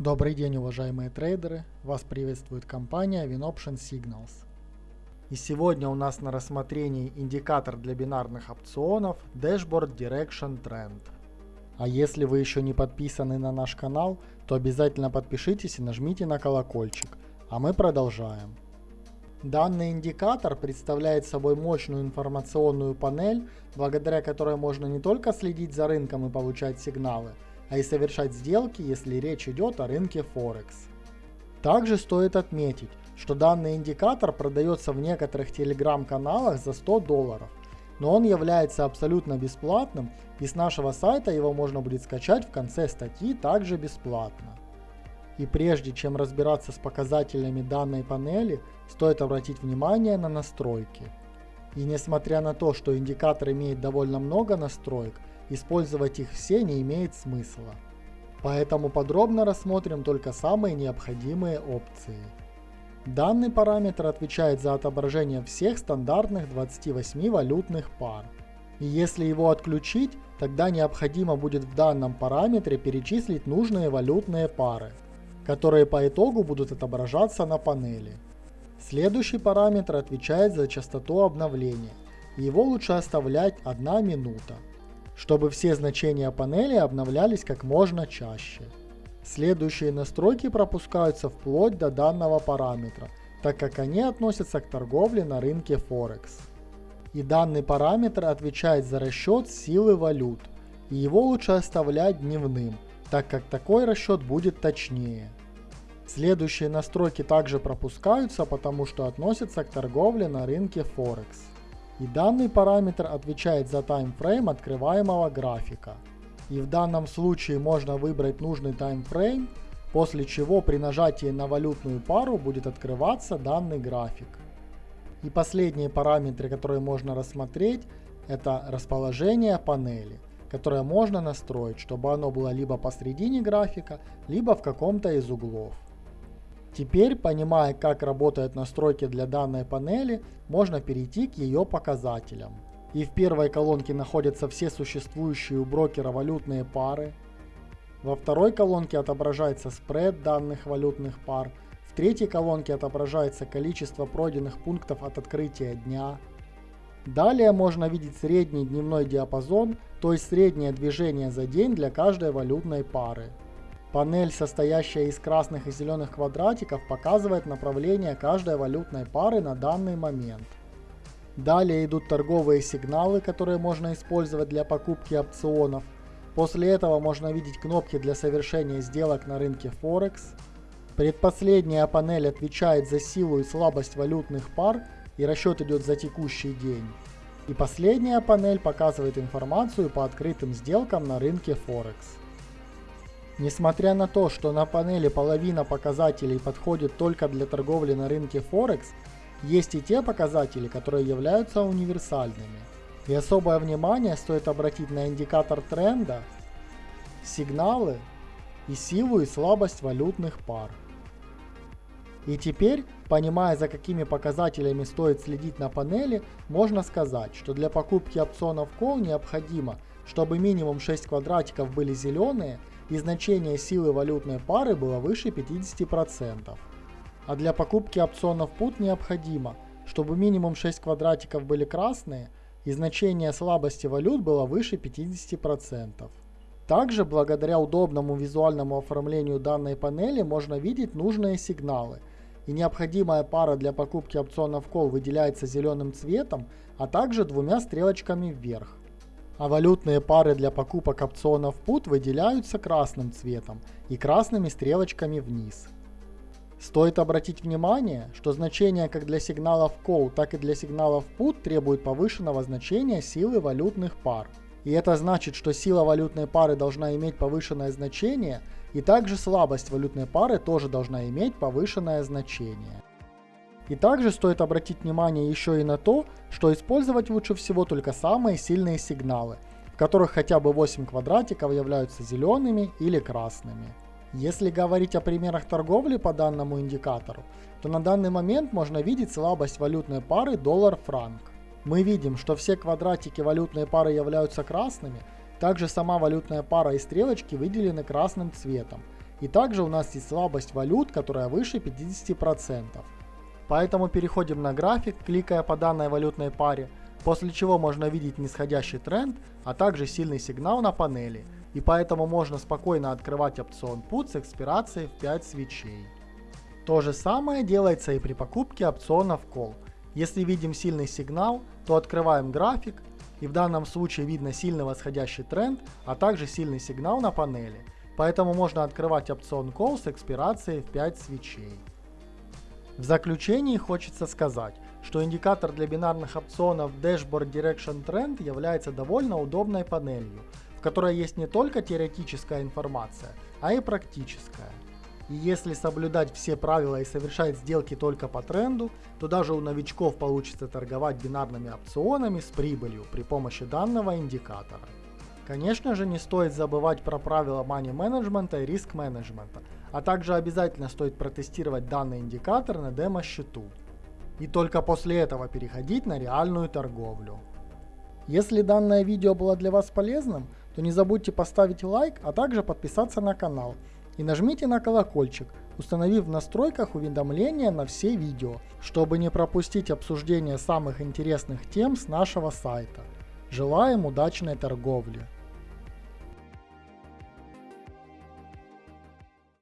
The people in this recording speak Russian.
Добрый день, уважаемые трейдеры! Вас приветствует компания WinOption Signals. И сегодня у нас на рассмотрении индикатор для бинарных опционов Dashboard Direction Trend. А если вы еще не подписаны на наш канал, то обязательно подпишитесь и нажмите на колокольчик. А мы продолжаем. Данный индикатор представляет собой мощную информационную панель, благодаря которой можно не только следить за рынком и получать сигналы, а и совершать сделки, если речь идет о рынке Форекс. Также стоит отметить, что данный индикатор продается в некоторых телеграм-каналах за 100 долларов, но он является абсолютно бесплатным и с нашего сайта его можно будет скачать в конце статьи также бесплатно. И прежде чем разбираться с показателями данной панели, стоит обратить внимание на настройки. И несмотря на то, что индикатор имеет довольно много настроек, использовать их все не имеет смысла. Поэтому подробно рассмотрим только самые необходимые опции. Данный параметр отвечает за отображение всех стандартных 28 валютных пар. И если его отключить, тогда необходимо будет в данном параметре перечислить нужные валютные пары, которые по итогу будут отображаться на панели. Следующий параметр отвечает за частоту обновления. Его лучше оставлять 1 минута чтобы все значения панели обновлялись как можно чаще. Следующие настройки пропускаются вплоть до данного параметра, так как они относятся к торговле на рынке Форекс. И данный параметр отвечает за расчет силы валют, и его лучше оставлять дневным, так как такой расчет будет точнее. Следующие настройки также пропускаются, потому что относятся к торговле на рынке Форекс и данный параметр отвечает за таймфрейм открываемого графика. И в данном случае можно выбрать нужный таймфрейм, после чего при нажатии на валютную пару будет открываться данный график. И последние параметры, которые можно рассмотреть, это расположение панели, которое можно настроить, чтобы оно было либо посередине графика, либо в каком-то из углов. Теперь, понимая, как работают настройки для данной панели, можно перейти к ее показателям. И в первой колонке находятся все существующие у брокера валютные пары. Во второй колонке отображается спред данных валютных пар. В третьей колонке отображается количество пройденных пунктов от открытия дня. Далее можно видеть средний дневной диапазон, то есть среднее движение за день для каждой валютной пары. Панель, состоящая из красных и зеленых квадратиков, показывает направление каждой валютной пары на данный момент. Далее идут торговые сигналы, которые можно использовать для покупки опционов. После этого можно видеть кнопки для совершения сделок на рынке Форекс. Предпоследняя панель отвечает за силу и слабость валютных пар и расчет идет за текущий день. И последняя панель показывает информацию по открытым сделкам на рынке Форекс. Несмотря на то, что на панели половина показателей подходит только для торговли на рынке Форекс, есть и те показатели, которые являются универсальными. И особое внимание стоит обратить на индикатор тренда, сигналы и силу и слабость валютных пар. И теперь, понимая за какими показателями стоит следить на панели, можно сказать, что для покупки опционов Call необходимо, чтобы минимум 6 квадратиков были зеленые и значение силы валютной пары было выше 50%. А для покупки опционов PUT необходимо, чтобы минимум 6 квадратиков были красные и значение слабости валют было выше 50%. Также благодаря удобному визуальному оформлению данной панели можно видеть нужные сигналы. И необходимая пара для покупки опционов Call выделяется зеленым цветом, а также двумя стрелочками вверх а валютные пары для покупок опционов PUT выделяются красным цветом и красными стрелочками вниз. Стоит обратить внимание, что значения как для сигналов Call, так и для сигналов PUT требуют повышенного значения силы валютных пар. И это значит, что сила валютной пары должна иметь повышенное значение, и также слабость валютной пары тоже должна иметь повышенное значение. И также стоит обратить внимание еще и на то, что использовать лучше всего только самые сильные сигналы, в которых хотя бы 8 квадратиков являются зелеными или красными. Если говорить о примерах торговли по данному индикатору, то на данный момент можно видеть слабость валютной пары доллар-франк. Мы видим, что все квадратики валютной пары являются красными, также сама валютная пара и стрелочки выделены красным цветом, И также у нас есть слабость валют, которая выше 50%. Поэтому переходим на график, кликая по данной валютной паре, после чего можно видеть нисходящий тренд, а также сильный сигнал на панели. И поэтому можно спокойно открывать опцион PUT с экспирацией в 5 свечей. То же самое делается и при покупке опционов Call. Если видим сильный сигнал, то открываем график, и в данном случае видно сильный восходящий тренд, а также сильный сигнал на панели. Поэтому можно открывать опцион Call с экспирацией в 5 свечей. В заключении хочется сказать, что индикатор для бинарных опционов Dashboard Direction Trend является довольно удобной панелью, в которой есть не только теоретическая информация, а и практическая. И если соблюдать все правила и совершать сделки только по тренду, то даже у новичков получится торговать бинарными опционами с прибылью при помощи данного индикатора. Конечно же не стоит забывать про правила money менеджмента и риск менеджмента, а также обязательно стоит протестировать данный индикатор на демо-счету. И только после этого переходить на реальную торговлю. Если данное видео было для вас полезным, то не забудьте поставить лайк, а также подписаться на канал – и нажмите на колокольчик, установив в настройках уведомления на все видео, чтобы не пропустить обсуждение самых интересных тем с нашего сайта. Желаем удачной торговли!